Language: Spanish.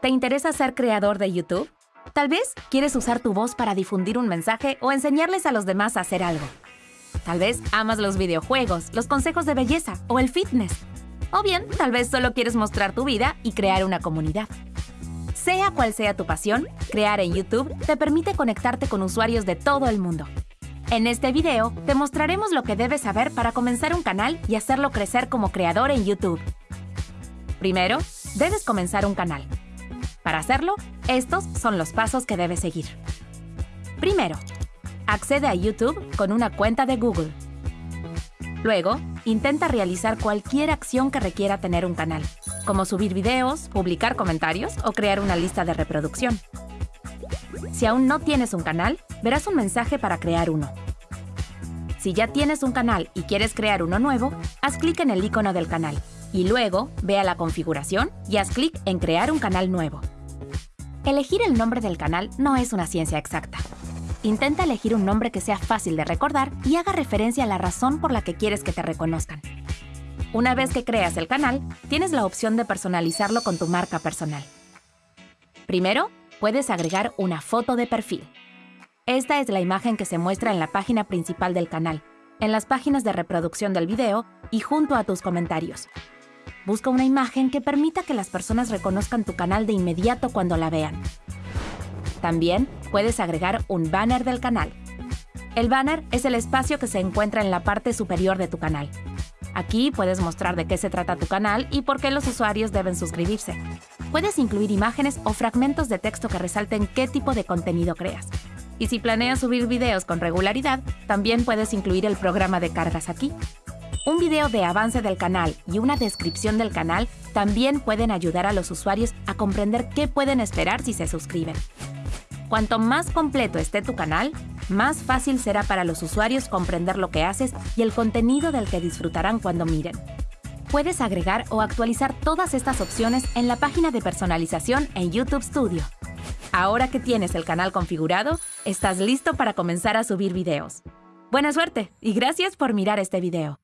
¿Te interesa ser creador de YouTube? Tal vez quieres usar tu voz para difundir un mensaje o enseñarles a los demás a hacer algo. Tal vez amas los videojuegos, los consejos de belleza o el fitness. O bien, tal vez solo quieres mostrar tu vida y crear una comunidad. Sea cual sea tu pasión, crear en YouTube te permite conectarte con usuarios de todo el mundo. En este video te mostraremos lo que debes saber para comenzar un canal y hacerlo crecer como creador en YouTube. Primero, debes comenzar un canal. Para hacerlo, estos son los pasos que debes seguir. Primero, accede a YouTube con una cuenta de Google. Luego, intenta realizar cualquier acción que requiera tener un canal, como subir videos, publicar comentarios o crear una lista de reproducción. Si aún no tienes un canal, verás un mensaje para crear uno. Si ya tienes un canal y quieres crear uno nuevo, haz clic en el icono del canal y luego ve a la configuración y haz clic en crear un canal nuevo. Elegir el nombre del canal no es una ciencia exacta. Intenta elegir un nombre que sea fácil de recordar y haga referencia a la razón por la que quieres que te reconozcan. Una vez que creas el canal, tienes la opción de personalizarlo con tu marca personal. Primero, puedes agregar una foto de perfil. Esta es la imagen que se muestra en la página principal del canal, en las páginas de reproducción del video y junto a tus comentarios. Busca una imagen que permita que las personas reconozcan tu canal de inmediato cuando la vean. También puedes agregar un banner del canal. El banner es el espacio que se encuentra en la parte superior de tu canal. Aquí puedes mostrar de qué se trata tu canal y por qué los usuarios deben suscribirse. Puedes incluir imágenes o fragmentos de texto que resalten qué tipo de contenido creas. Y si planeas subir videos con regularidad, también puedes incluir el programa de cargas aquí. Un video de avance del canal y una descripción del canal también pueden ayudar a los usuarios a comprender qué pueden esperar si se suscriben. Cuanto más completo esté tu canal, más fácil será para los usuarios comprender lo que haces y el contenido del que disfrutarán cuando miren. Puedes agregar o actualizar todas estas opciones en la página de personalización en YouTube Studio. Ahora que tienes el canal configurado, estás listo para comenzar a subir videos. Buena suerte y gracias por mirar este video.